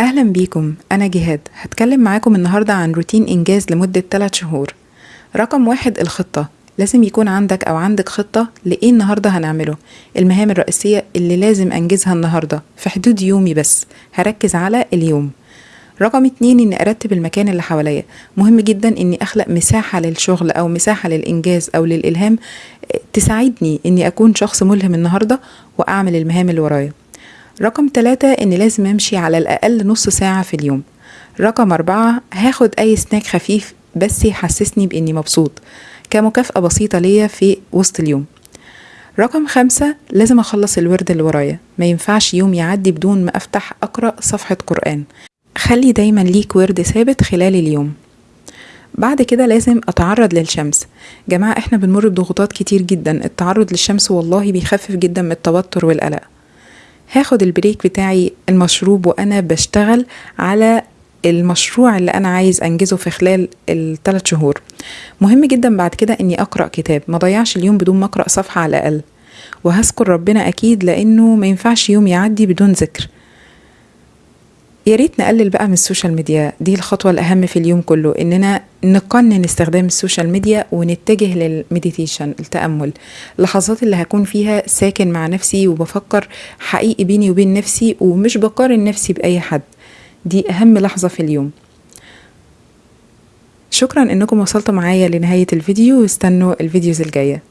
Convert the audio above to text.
أهلا بيكم أنا جهاد. هتكلم معاكم النهاردة عن روتين إنجاز لمدة 3 شهور. رقم واحد الخطة. لازم يكون عندك أو عندك خطة لإيه النهاردة هنعمله. المهام الرئيسية اللي لازم أنجزها النهاردة في حدود يومي بس. هركز على اليوم. رقم اتنين إني أرتب المكان اللي حواليا. مهم جدا إني أخلق مساحة للشغل أو مساحة للإنجاز أو للإلهام. تساعدني إني أكون شخص ملهم النهاردة وأعمل المهام اللي ورايا. رقم تلاتة إني لازم أمشي على الأقل نص ساعة في اليوم. رقم أربعة هاخد أي سناك خفيف بس يحسسني بإني مبسوط كمكافأة بسيطة ليا في وسط اليوم. رقم خمسة لازم أخلص الورد اللي ورايا ما ينفعش يوم يعدي بدون ما أفتح أقرأ صفحة قرآن. خلي دايما ليك ورد ثابت خلال اليوم. بعد كده لازم أتعرض للشمس. جماعة إحنا بنمر بضغوطات كتير جدا التعرض للشمس والله بيخفف جدا من التوتر والقلق. هاخد ال break بتاعي المشروب وأنا بشتغل على المشروع اللي أنا عايز أنجزه في خلال الثلاث شهور. مهم جدا بعد كده إني أقرأ كتاب. ما ضيعش اليوم بدون ما أقرأ صفحة على الأقل. وهذكر ربنا أكيد لأنه ما ينفعش يوم يعدي بدون ذكر. يا ريت نقلل بقى من ال social media. دي الخطوة الأهم في اليوم كله إننا نقنن استخدام ال social media ونتجه لل meditation التأمل. اللحظات اللي هكون فيها ساكن مع نفسي وبفكر حقيقي بيني وبين نفسي ومش بقارن نفسي بأي حد. دي أهم لحظة في اليوم. شكرا إنكم وصلتوا معايا لنهاية الفيديو واستنوا الفيديوز الجاية.